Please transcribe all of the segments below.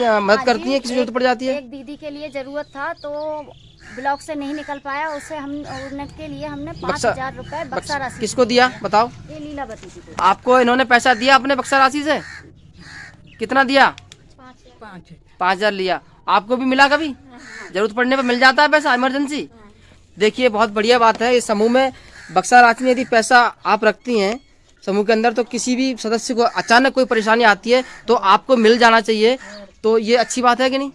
मदद हाँ करती हैं किसी ज़रूरत पड़ जाती है? एक दीदी के लिए ज़रूरत था तो ब्लॉक से नहीं निकल पाया उसे हम उनके लिए हमने पाँच हज़ार रूपए बक्सा राशि किसको दिया? बताओ। ये लीलावती जी आपको इन्होंने पैसा दिया अपने बक्सा राशि से? कितना दिया? पाँच पाँच हज़ार। लिया। आपको भी मिला कभी? ज़रूरत पड़ने पर मिल जाता है पैसा इमरजेंसी? देखिए बहुत बढ़िया बात है इस समूह में बक्सा राशि में यदि पैसा आप रखती हैं समूह के अंदर तो किसी भी सदस्य को अचानक कोई परेशानी आती है तो आपको मिल जाना चाहिए। तो ये अच्छी बात है कि नहीं?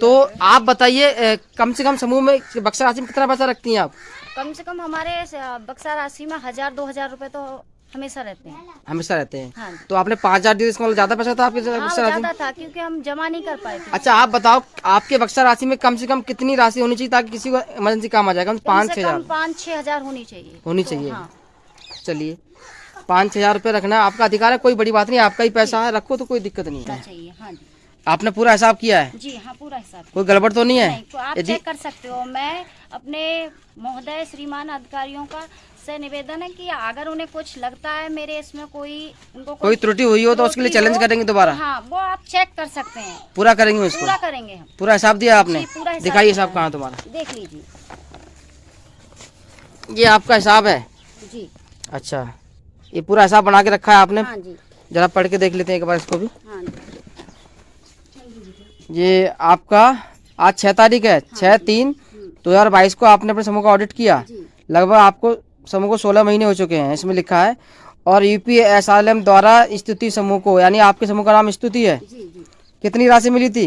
तो आप बताइए कम से कम समूह में बक्सा राशि में कितना पैसा रखती हैं आप? कम से कम हमारे बक्सा राशि में हज़ार दो हज़ार रूपए तो हमेशा रहते हैं। हमेशा रहते हैं। हाँ तो आपने पाँच हज़ार दिए इसका मतलब ज़्यादा पैसा था आपके हाँ ज़्यादा था क्योंकि हम जमा नहीं कर पाए अच्छा आप बताओ आपके बक्सा राशि में कम से कम कितनी राशि होनी चाहिए ताकि किसी को इमरजेंसी काम आ जाए? कम पाँच छह हज़ार। पाँच छह हज़ार होनी चाहिए। होनी तो, चाहिए। हाँ। चलिए पाँच छः हज़ार रुपये रखना आपका अधिकार है कोई बड़ी बात नहीं आपका ही पैसा है रखो तो कोई दिक्कत नहीं है। हाँ आपने पूरा हिसाब किया है? जी हाँ पूरा हिसाब कोई गड़बड़ तो नहीं नहीं है तो आप चेक कर सकते हो। मैं अपने महोदय श्रीमान अधिकारियों का से निवेदन है कि अगर उन्हें कुछ लगता है मेरे इसमें कोई उनको कोई त्रुटि हुई हो तो उसके लिए चैलेंज करेंगे दोबारा? हाँ वो आप चेक कर सकते हैं। पूरा करेंगे उसको? पूरा करेंगे हम। पूरा हिसाब दिया आपने? पूरा हिसाब दिखाइए हिसाब कहाँ तुम्हारा। देख लीजिए। ये आपका हिसाब है? जी। अच्छा। ये पूरा हिसाब बना के रखा है आपने? हाँ जी। जरा पढ़ के देख लेते हैं एक बार इसको भी। हाँ जी। ये आपका आज छह तारीख है छह तीन दो हज़ार बाईस को आपने अपने समूह का ऑडिट किया। लगभग आपको समूह को सोलह महीने हो चुके हैं इसमें लिखा है। और यूपी एस आर एम द्वारा स्तुति समूह को यानी आपके समूह का नाम स्तुति है। जी जी। कितनी राशि मिली थी?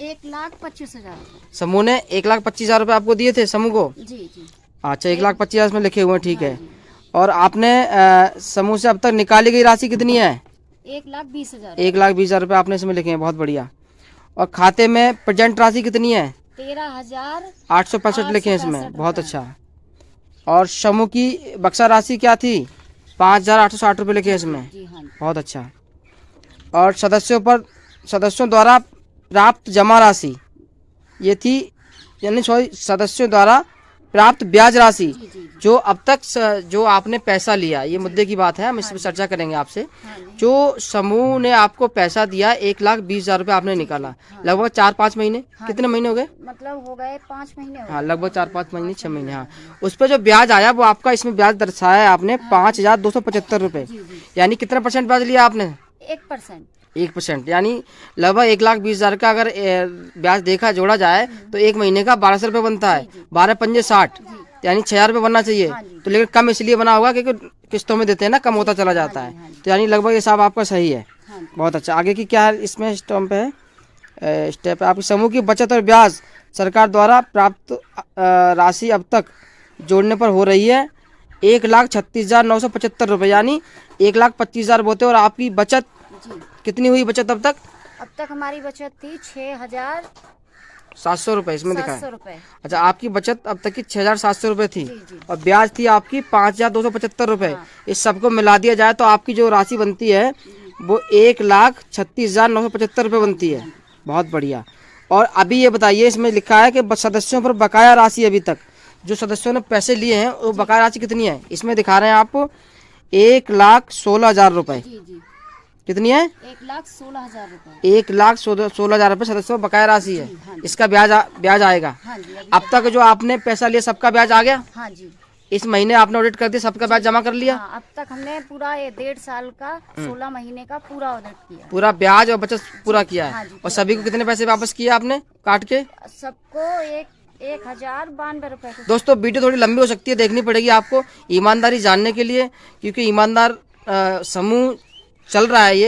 एक लाख पच्चीस हज़ार। समूह ने एक लाख पच्चीस हज़ार रुपये आपको दिए थे समूह को? जी जी। अच्छा एक लाख पच्चीस हज़ार इसमें लिखे हुए हैं ठीक है। और आपने समूह से अब तक निकाली गई राशि कितनी है? एक लाख बीस हज़ार। एक लाख बीस हज़ार रुपये आपने इसमें लिखे हैं बहुत बढ़िया। और खाते में प्रजेंट राशि कितनी है? तेरह हज़ार आठ सौ पैंसठ लिखे हैं इसमें। बहुत अच्छा। और समूह की बक्सा राशि क्या थी? पाँच हज़ार आठ सौ साठ रुपये लिखे हैं इसमें। हाँ बहुत अच्छा। और सदस्यों पर सदस्यों द्वारा प्राप्त जमा राशि ये थी यानी सॉरी सदस्यों द्वारा प्राप्त ब्याज राशि जी अब तक जो आपने पैसा लिया ये मुद्दे की बात है हम इस पर चर्चा करेंगे आपसे। जो समूह ने आपको पैसा दिया एक लाख बीस हज़ार रूपए आपने निकाला लगभग चार पाँच महीने? कितने महीने हो गए? मतलब हो गए पाँच महीने हाँ लगभग चार पाँच महीने छह महीने हाँ। उस पर जो ब्याज आया वो आपका इसमें ब्याज दर्शाया है आपने पाँच हज़ार दो सौ पचहत्तर जी। यानी कितना परसेंट ब्याज लिया आपने? एक परसेंट। एक परसेंट यानी लगभग एक लाख बीस हज़ार का अगर ब्याज देखा जोड़ा जाए तो एक महीने का बारह सौ रुपये बनता है। बारह पंजे साठ यानी छह हज़ार रुपये बनना चाहिए। हाँ तो लेकिन कम इसलिए बना होगा क्योंकि किस्तों में देते हैं ना कम होता चला जाता हाँ। है तो यानी लगभग ये हिसाब आपका सही है। हाँ बहुत अच्छा। आगे की क्या है इसमें स्टम्प है? स्टेप है। आपकी समूह की बचत और ब्याज सरकार द्वारा प्राप्त राशि अब तक जोड़ने पर हो रही है। एक लाख छत्तीस हज़ार नौ सौ पचहत्तर रुपये यानी एक लाख पच्चीस हज़ार बोते और आपकी बचत जी कितनी हुई बचत अब तक? अब तक हमारी बचत थी छः हज़ार सात सौ रुपये इसमें दिखा है अच्छा आपकी बचत अब तक की छह हज़ार सात सौ रुपये थी। जी जी। और ब्याज थी आपकी पाँच हज़ार दो सौ पचहत्तर रुपये इस सबको मिला दिया जाए तो आपकी जो राशि बनती है वो एक लाख छत्तीस हज़ार नौ सौ पचहत्तर रुपये बनती है। बहुत बढ़िया। और अभी ये बताइए इसमें लिखा है कि सदस्यों पर बकाया राशि अभी तक। जो सदस्यों ने पैसे लिए हैं वो बकाया राशि कितनी है? इसमें दिखा रहे हैं आप एक लाख सोलह हज़ार रुपये जी। कितनी है? एक लाख सोलह हज़ार रुपये एक लाख सोलह हज़ार रुपये सदस्यों बकाया राशि है। इसका ब्याज आ, ब्याज आएगा। हाँ जी अब तक जो आपने पैसा लिया सबका ब्याज आ गया? हाँ जी। इस महीने आपने ऑडिट कर दिया सबका ब्याज जमा कर लिया? हाँ अब तक हमने पूरा ये डेढ़ साल का सोलह महीने का पूरा ऑडिट किया। पूरा ब्याज और बचत पूरा किया हाँ। है और सभी को कितने पैसे वापस किया आपने काट के? सबको एक एक हज़ार बानवे रूपए दोस्तों वीडियो थोड़ी लंबी हो सकती है देखनी पड़ेगी आपको ईमानदारी जानने के लिए क्योंकि ईमानदार समूह चल रहा है ये।